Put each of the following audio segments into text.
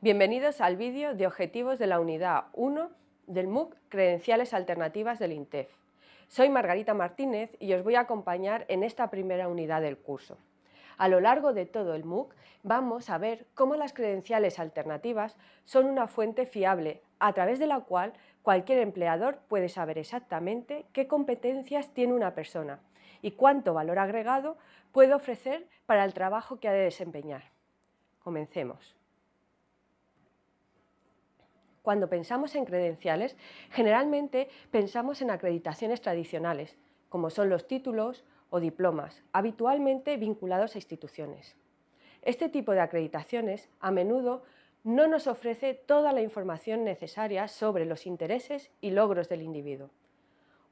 Bienvenidos al vídeo de objetivos de la unidad 1 del MOOC Credenciales Alternativas del INTEF. Soy Margarita Martínez y os voy a acompañar en esta primera unidad del curso. A lo largo de todo el MOOC vamos a ver cómo las credenciales alternativas son una fuente fiable a través de la cual cualquier empleador puede saber exactamente qué competencias tiene una persona y cuánto valor agregado puede ofrecer para el trabajo que ha de desempeñar. Comencemos. Cuando pensamos en credenciales, generalmente pensamos en acreditaciones tradicionales, como son los títulos o diplomas, habitualmente vinculados a instituciones. Este tipo de acreditaciones a menudo no nos ofrece toda la información necesaria sobre los intereses y logros del individuo.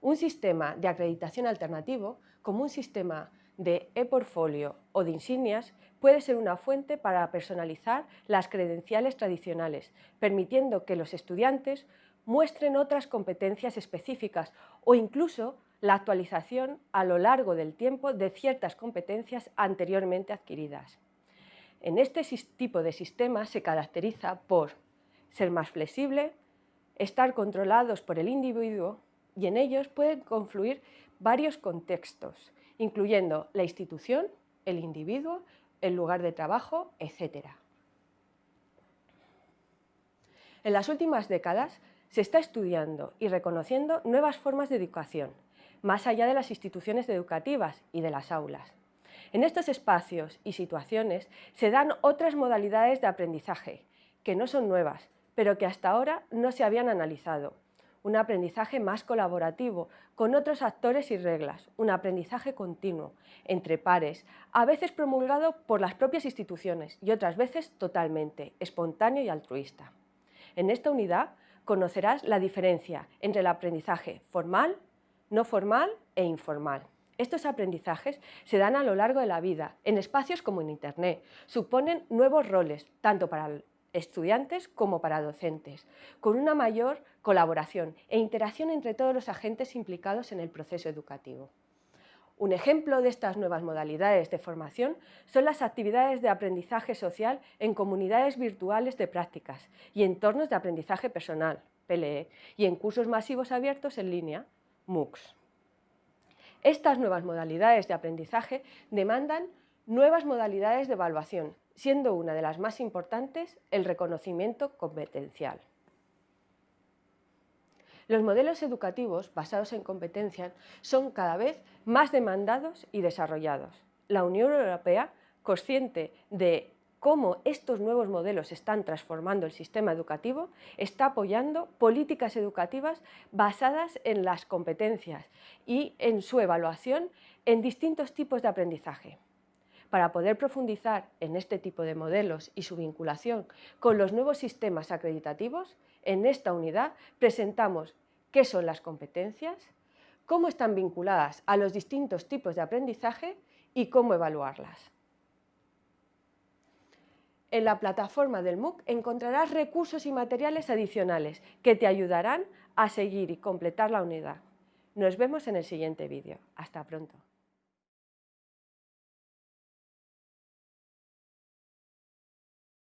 Un sistema de acreditación alternativo, como un sistema de e-portfolio o de insignias puede ser una fuente para personalizar las credenciales tradicionales, permitiendo que los estudiantes muestren otras competencias específicas o incluso la actualización a lo largo del tiempo de ciertas competencias anteriormente adquiridas. En este tipo de sistema se caracteriza por ser más flexible, estar controlados por el individuo y en ellos pueden confluir varios contextos, incluyendo la institución, el individuo, el lugar de trabajo, etc. En las últimas décadas se está estudiando y reconociendo nuevas formas de educación, más allá de las instituciones educativas y de las aulas. En estos espacios y situaciones se dan otras modalidades de aprendizaje, que no son nuevas, pero que hasta ahora no se habían analizado, un aprendizaje más colaborativo, con otros actores y reglas, un aprendizaje continuo, entre pares, a veces promulgado por las propias instituciones y otras veces totalmente, espontáneo y altruista. En esta unidad conocerás la diferencia entre el aprendizaje formal, no formal e informal. Estos aprendizajes se dan a lo largo de la vida, en espacios como en Internet. Suponen nuevos roles, tanto para estudiantes como para docentes, con una mayor colaboración e interacción entre todos los agentes implicados en el proceso educativo. Un ejemplo de estas nuevas modalidades de formación son las actividades de aprendizaje social en comunidades virtuales de prácticas y entornos de aprendizaje personal, PLE, y en cursos masivos abiertos en línea, MOOCs. Estas nuevas modalidades de aprendizaje demandan nuevas modalidades de evaluación, siendo una de las más importantes el reconocimiento competencial. Los modelos educativos basados en competencias son cada vez más demandados y desarrollados. La Unión Europea, consciente de cómo estos nuevos modelos están transformando el sistema educativo, está apoyando políticas educativas basadas en las competencias y en su evaluación en distintos tipos de aprendizaje. Para poder profundizar en este tipo de modelos y su vinculación con los nuevos sistemas acreditativos, en esta unidad presentamos qué son las competencias, cómo están vinculadas a los distintos tipos de aprendizaje y cómo evaluarlas. En la plataforma del MOOC encontrarás recursos y materiales adicionales que te ayudarán a seguir y completar la unidad. Nos vemos en el siguiente vídeo. Hasta pronto.